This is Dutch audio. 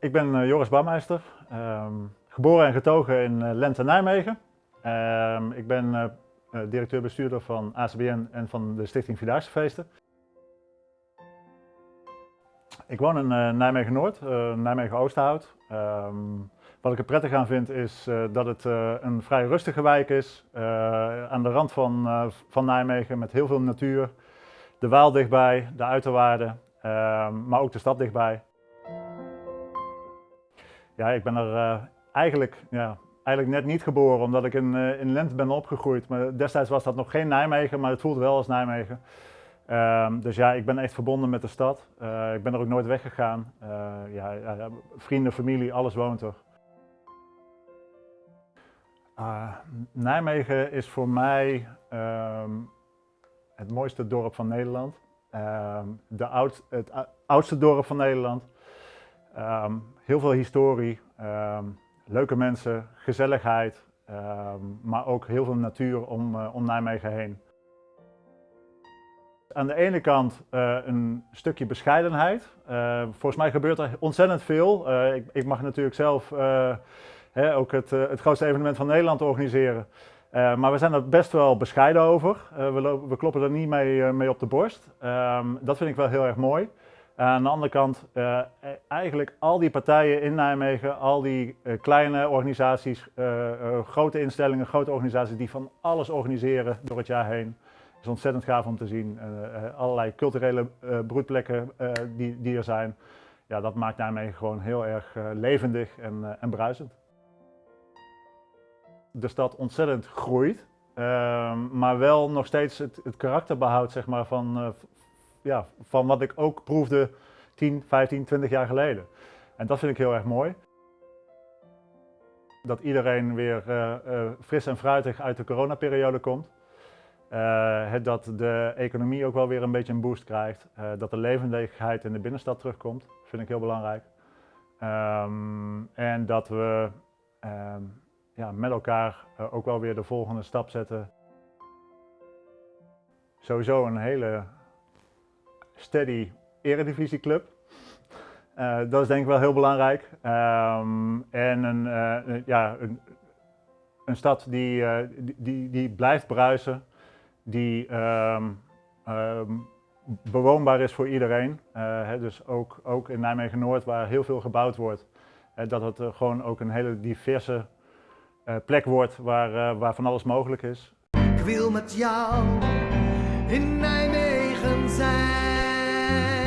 Ik ben uh, Joris Bouwmeister, um, geboren en getogen in uh, Lente Nijmegen. Um, ik ben uh, directeur-bestuurder van ACBN en van de Stichting Vierdaagse Feesten. Ik woon in Nijmegen-Noord, Nijmegen-Oosterhout. Um, wat ik er prettig aan vind is dat het een vrij rustige wijk is, aan de rand van, van Nijmegen met heel veel natuur. De Waal dichtbij, de uiterwaarden, maar ook de stad dichtbij. Ja, ik ben er uh, eigenlijk, ja, eigenlijk net niet geboren, omdat ik in, uh, in Lent ben opgegroeid. Maar destijds was dat nog geen Nijmegen, maar het voelt wel als Nijmegen. Uh, dus ja, ik ben echt verbonden met de stad. Uh, ik ben er ook nooit weggegaan. Ja, vrienden, familie, alles woont er. Ah, Nijmegen is voor mij ehm, het mooiste dorp van Nederland. Ehm, de oud, het oudste dorp van Nederland. Um, heel veel historie, um, leuke mensen, gezelligheid, um, maar ook heel veel natuur om, uh, om Nijmegen heen. Aan de ene kant uh, een stukje bescheidenheid. Volgens mij gebeurt er ontzettend veel. Ik, ik, mag natuurlijk zelf hè, ook het, het grootste evenement van Nederland organiseren. maar we zijn er best wel bescheiden over. We, we, kloppen er niet mee, mee op de borst. dat vind ik wel heel erg mooi. Aan de andere kant, uh, eigenlijk al die partijen in Nijmegen, al die kleine organisaties, grote instellingen, grote organisaties die van alles organiseren door het jaar heen. Het is ontzettend gaaf om te zien. allerlei culturele broedplekken die, die er zijn. Ja, dat maakt Nijmegen gewoon heel erg levendig en, en bruisend. De stad ontzettend groeit, ehm, maar wel nog steeds het, het karakter behoudt zeg maar, van, ja, van wat ik ook proefde 10, 15, 20 jaar geleden. En dat vind ik heel erg mooi. Dat iedereen weer uh, uh, fris en fruitig uit de coronaperiode komt. Uh, dat de economie ook wel weer een beetje een boost krijgt. dat de levendigheid in de binnenstad terugkomt, vind ik heel belangrijk. Um, en dat we um, ja, met elkaar ook wel weer de volgende stap zetten. Sowieso een hele steady eredivisieclub. Uh, dat is denk ik wel heel belangrijk. Um, en een, uh, ja, een, een stad die, uh, die, die blijft bruisen, die um, um, bewoonbaar is voor iedereen. Hè, dus ook, ook in Nijmegen-Noord, waar heel veel gebouwd wordt, dat het gewoon ook een hele diverse plek wordt waar, waar van alles mogelijk is. Ik wil met jou in Nijmegen zijn. In